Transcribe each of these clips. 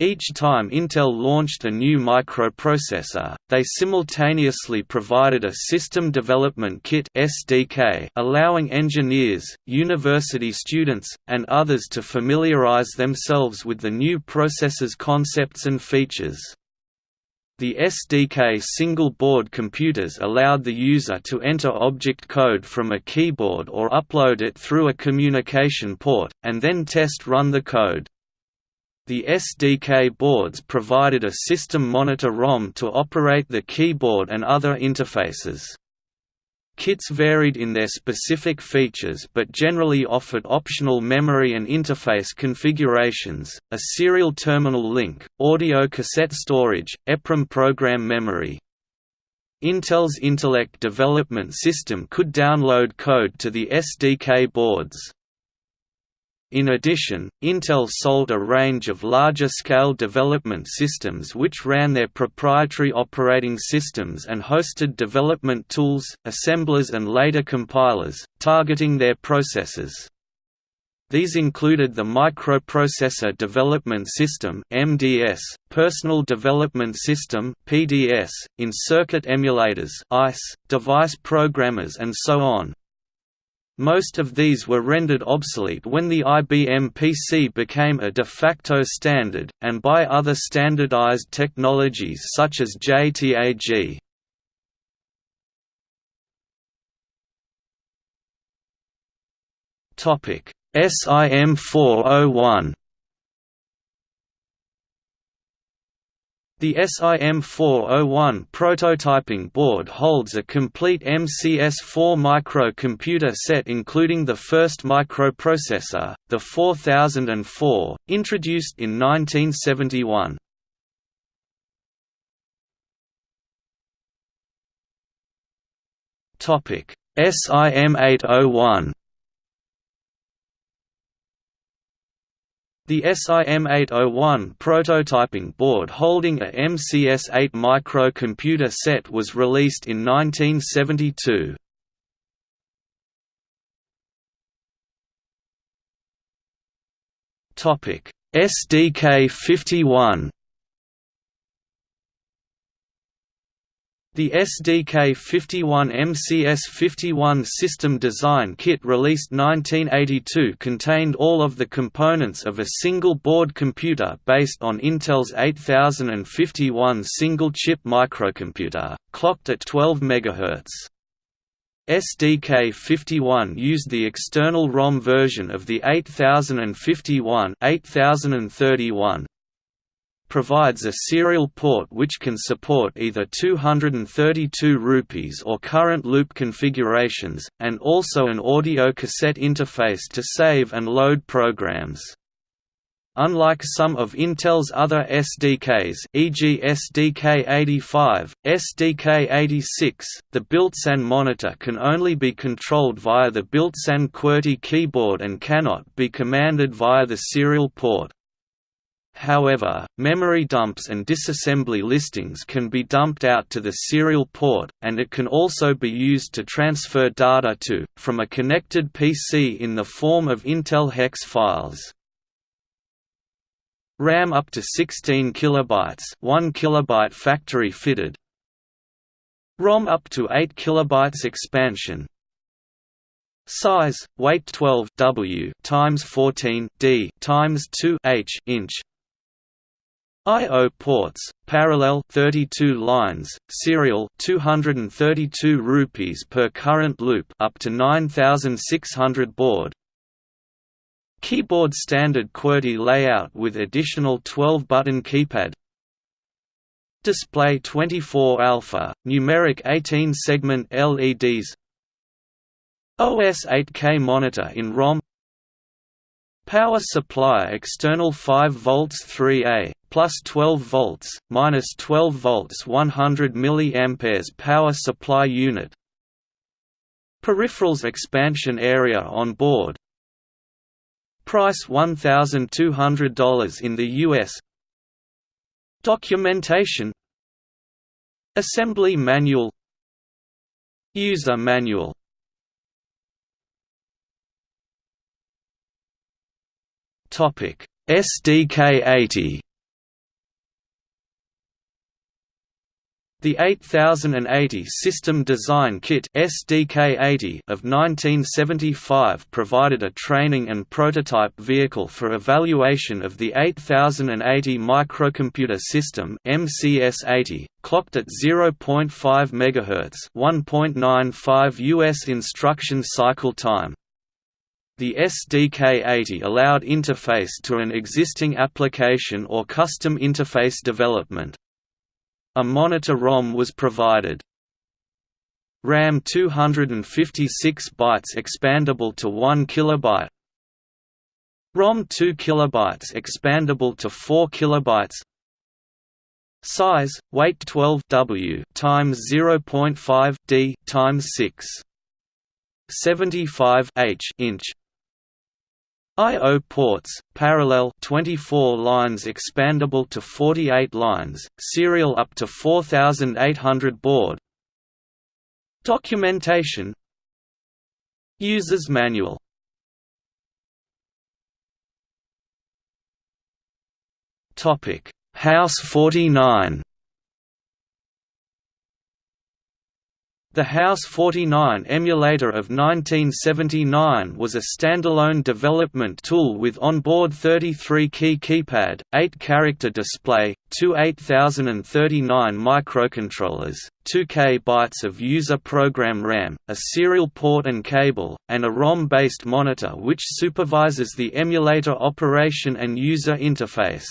Each time Intel launched a new microprocessor, they simultaneously provided a System Development Kit (SDK), allowing engineers, university students, and others to familiarize themselves with the new processor's concepts and features. The SDK single-board computers allowed the user to enter object code from a keyboard or upload it through a communication port, and then test-run the code. The SDK boards provided a system monitor ROM to operate the keyboard and other interfaces. Kits varied in their specific features but generally offered optional memory and interface configurations, a serial terminal link, audio cassette storage, EPROM program memory. Intel's Intellec development system could download code to the SDK boards. In addition, Intel sold a range of larger-scale development systems which ran their proprietary operating systems and hosted development tools, assemblers and later compilers, targeting their processors. These included the Microprocessor Development System (MDS), Personal Development System (PDS), in-circuit emulators (ICE), device programmers and so on. Most of these were rendered obsolete when the IBM PC became a de facto standard, and by other standardized technologies such as JTAG. SIM 401 The SIM401 prototyping board holds a complete MCS4 microcomputer set including the first microprocessor, the 4004, introduced in 1971. SIM801 The SIM801 prototyping board holding a MCS-8 microcomputer set was released in 1972. SDK 51 The SDK-51 MCS-51 system design kit released 1982 contained all of the components of a single-board computer based on Intel's 8051 single-chip microcomputer, clocked at 12 MHz. SDK-51 used the external ROM version of the 8051 8031 provides a serial port which can support either 232 rupees or current loop configurations, and also an audio cassette interface to save and load programs. Unlike some of Intel's other SDKs e.g. SDK85, SDK86, the built-in monitor can only be controlled via the built-in QWERTY keyboard and cannot be commanded via the serial port. However, memory dumps and disassembly listings can be dumped out to the serial port, and it can also be used to transfer data to, from a connected PC in the form of Intel hex files. RAM up to 16 kilobytes, 1 kilobyte factory fitted. ROM up to 8 kilobytes expansion. Size: weight 12 W times 14 D times 2 H inch. I/O ports, parallel 32 lines, serial 232 rupees per current loop up to 9600 baud. Keyboard standard QWERTY layout with additional 12-button keypad. Display 24 alpha, numeric 18-segment LEDs. OS 8K monitor in ROM. Power supply external 5 volts 3A plus 12 volts, minus 12 volts 100 mA power supply unit. Peripherals expansion area on board. Price $1,200 in the US Documentation. Assembly manual. User manual Topic: SDK 80. The 8080 System Design Kit (SDK80) of 1975 provided a training and prototype vehicle for evaluation of the 8080 microcomputer system (MCS80), clocked at 0.5 MHz (1.95 US instruction cycle time). The SDK-80 allowed interface to an existing application or custom interface development. A monitor ROM was provided. RAM 256 bytes expandable to 1 kilobyte. ROM 2 kilobytes expandable to 4 kilobytes. Size, weight 12 W times 0.5 D times 6. 75 H inch I.O. ports, parallel 24 lines expandable to 48 lines, serial up to 4800 baud Documentation. User's Manual. House 49 The House 49 emulator of 1979 was a standalone development tool with onboard 33-key keypad, 8-character display, two 8039 microcontrollers, 2 KB of user program RAM, a serial port and cable, and a ROM-based monitor which supervises the emulator operation and user interface.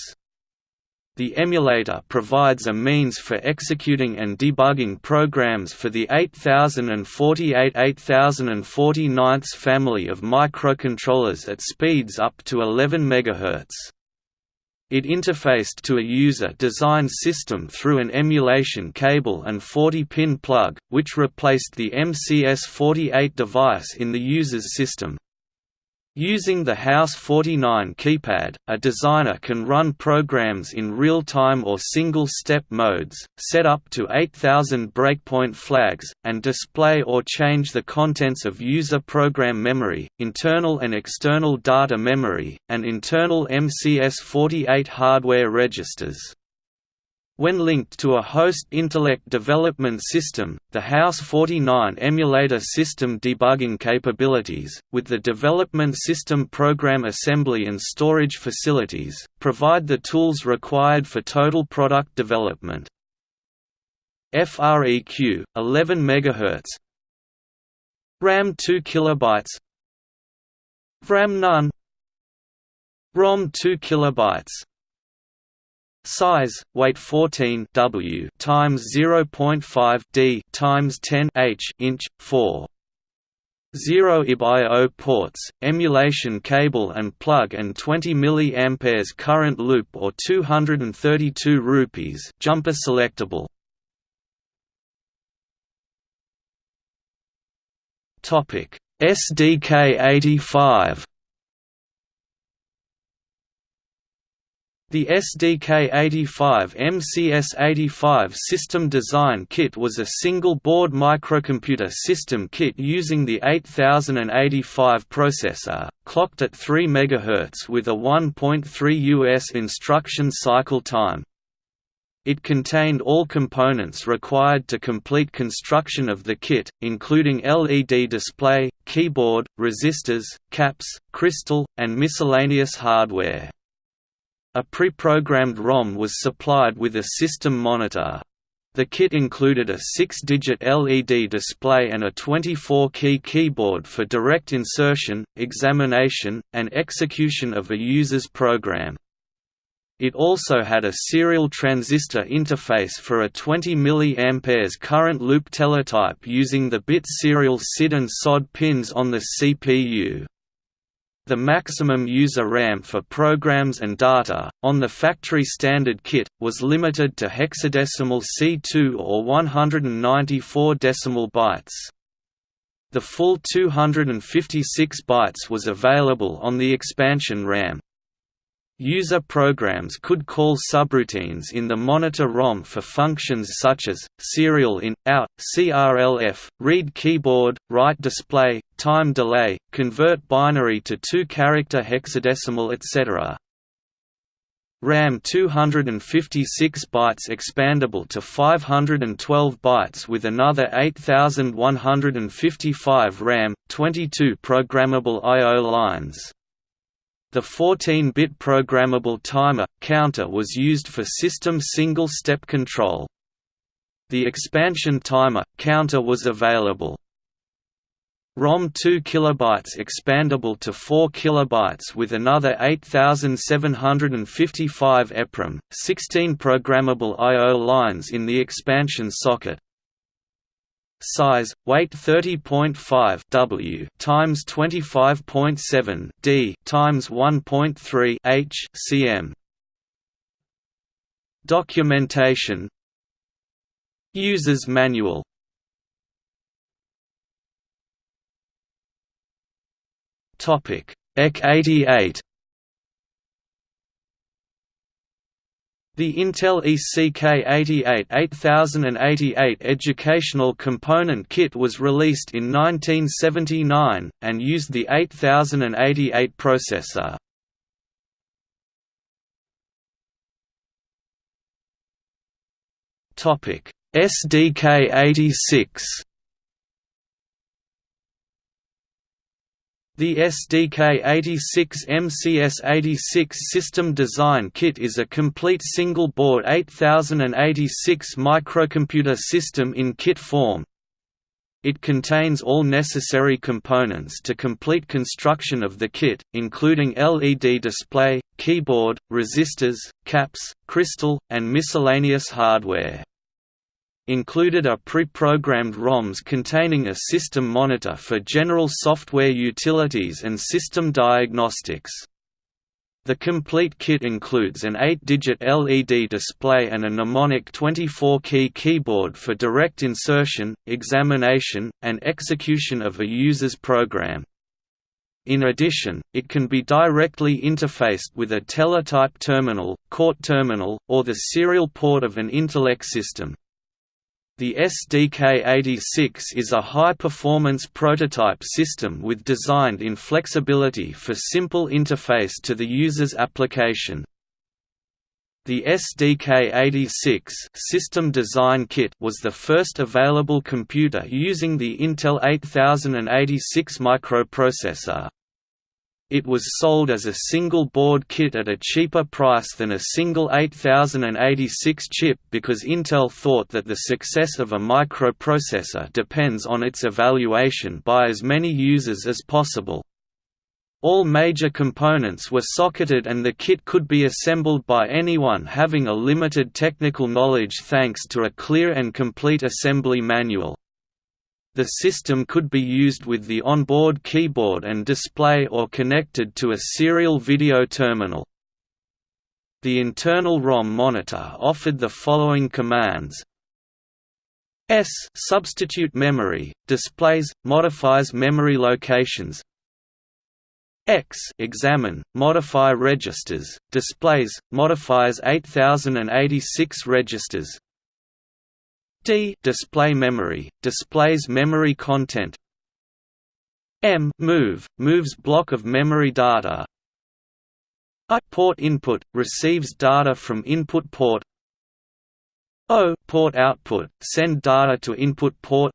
The emulator provides a means for executing and debugging programs for the 8048-8049 family of microcontrollers at speeds up to 11 MHz. It interfaced to a user-designed system through an emulation cable and 40-pin plug, which replaced the MCS-48 device in the user's system. Using the House 49 keypad, a designer can run programs in real-time or single-step modes, set up to 8000 breakpoint flags, and display or change the contents of user program memory, internal and external data memory, and internal MCS48 hardware registers. When linked to a host Intellec development system, the House 49 emulator system debugging capabilities, with the development system program assembly and storage facilities, provide the tools required for total product development. FREQ 11 MHz RAM 2 KB RAM none. ROM 2 KB Size, weight 14 W times 0.5 D times 10 H inch 4. 0 IB/I/O ports, emulation cable and plug and 20 mA current loop or 232 rupees jumper selectable. SDK 85 The SDK85 MCS85 system design kit was a single-board microcomputer system kit using the 8085 processor, clocked at 3 MHz with a 1.3 US instruction cycle time. It contained all components required to complete construction of the kit, including LED display, keyboard, resistors, caps, crystal, and miscellaneous hardware. A pre-programmed ROM was supplied with a system monitor. The kit included a 6-digit LED display and a 24-key keyboard for direct insertion, examination, and execution of a user's program. It also had a serial transistor interface for a 20 mA current loop teletype using the bit serial SID and SOD pins on the CPU. The maximum user RAM for programs and data, on the factory standard kit, was limited to hexadecimal C2 or 194 decimal bytes. The full 256 bytes was available on the expansion RAM. User programs could call subroutines in the monitor ROM for functions such as, serial in, out, CRLF, read keyboard, write display, time delay, convert binary to two-character hexadecimal etc. RAM 256 bytes expandable to 512 bytes with another 8155 RAM, 22 programmable I.O. lines. The 14-bit programmable timer, counter was used for system single-step control. The expansion timer, counter was available. ROM 2 KB expandable to 4 KB with another 8755 EPROM, 16 programmable I.O. lines in the expansion socket size, weight 30.5 W times 25.7 D times 1.3 H cm. Documentation. User's manual. Topic. EC88 The Intel ECK88 8088 educational component kit was released in 1979, and used the 8088 processor. SDK86 The SDK86 MCS86 System Design Kit is a complete single-board 8086 microcomputer system in kit form. It contains all necessary components to complete construction of the kit, including LED display, keyboard, resistors, caps, crystal, and miscellaneous hardware. Included are pre-programmed ROMs containing a system monitor for general software utilities and system diagnostics. The complete kit includes an 8-digit LED display and a mnemonic 24-key keyboard for direct insertion, examination, and execution of a user's program. In addition, it can be directly interfaced with a teletype terminal, court terminal, or the serial port of an Intellec system. The SDK86 is a high-performance prototype system with designed in flexibility for simple interface to the user's application. The SDK86 System Design Kit was the first available computer using the Intel 8086 microprocessor. It was sold as a single board kit at a cheaper price than a single 8086 chip because Intel thought that the success of a microprocessor depends on its evaluation by as many users as possible. All major components were socketed and the kit could be assembled by anyone having a limited technical knowledge thanks to a clear and complete assembly manual. The system could be used with the onboard keyboard and display or connected to a serial video terminal. The internal ROM monitor offered the following commands. S substitute memory, displays, modifies memory locations. X examine, modify registers, displays, modifies 8086 registers D display memory displays memory content. M move moves block of memory data. I port input receives data from input port. O port output send data to input port.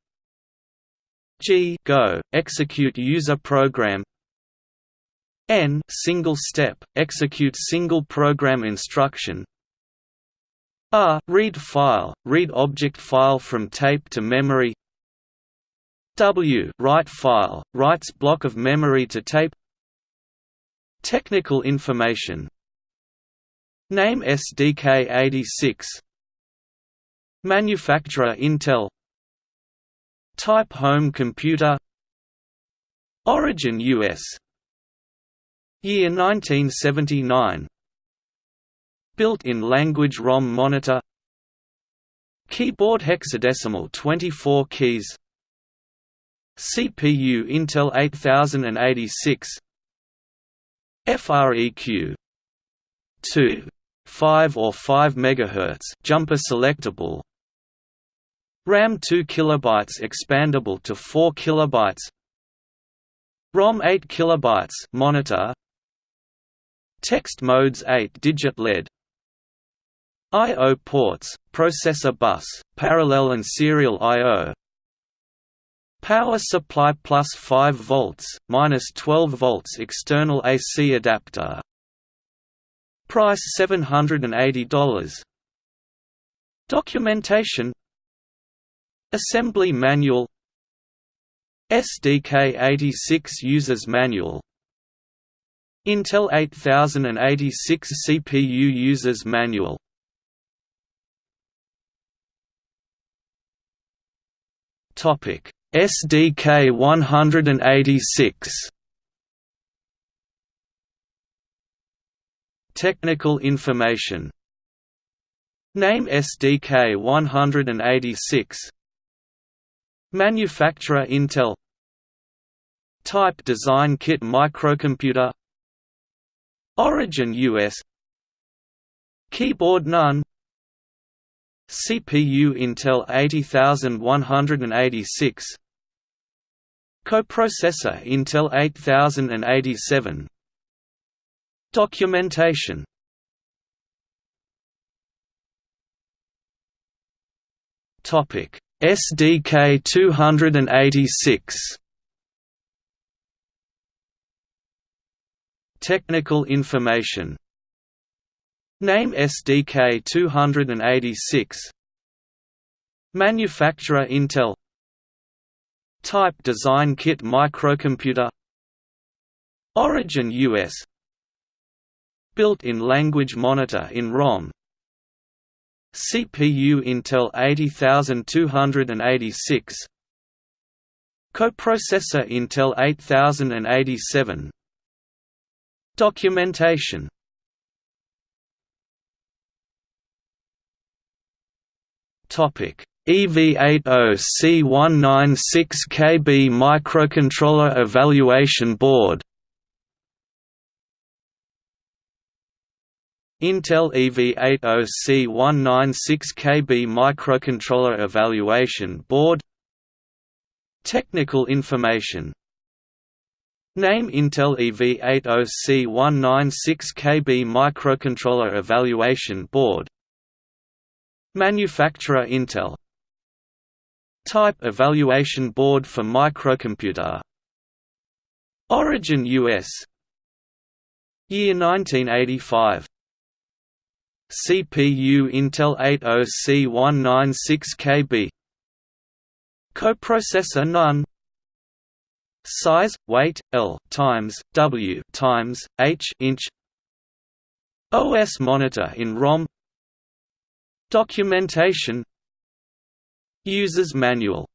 G go execute user program. N single step execute single program instruction. R read file, read object file from tape to memory. W write file, writes block of memory to tape. Technical information. Name SDK86 Manufacturer Intel. Type home computer. Origin US Year 1979 Built-in language ROM monitor. Keyboard hexadecimal 24 keys. CPU Intel 8086 FREQ 2 5 or 5 MHz jumper selectable. RAM 2 KB expandable to 4 KB ROM 8 KB monitor. Text modes 8-digit LED I.O. ports, processor bus, parallel and serial I.O. Power supply plus 5 volts, minus 12 volts external AC adapter. Price $780. Documentation Assembly manual SDK 86 Users Manual Intel 8086 CPU Users Manual Topic. SDK 186 Technical information. Name SDK 186 Manufacturer Intel. Type Design Kit Microcomputer. Origin US Keyboard None CPU Intel 80186 Coprocessor Intel 8087 Documentation. Topic SDK 286 Technical information Name SDK 286 Manufacturer Intel. Type Design Kit Microcomputer. Origin US Built-in language monitor in ROM. CPU Intel 80286 Coprocessor Intel 8087 Documentation EV80C196KB Microcontroller Evaluation Board Intel EV80C196KB Microcontroller Evaluation Board Technical information Name Intel EV80C196KB Microcontroller Evaluation Board Manufacturer Intel. Type Evaluation Board for Microcomputer. Origin US Year 1985 CPU Intel 80C196KB Coprocessor None Size, weight, L times W times H inch. OS monitor in ROM. Documentation. User's manual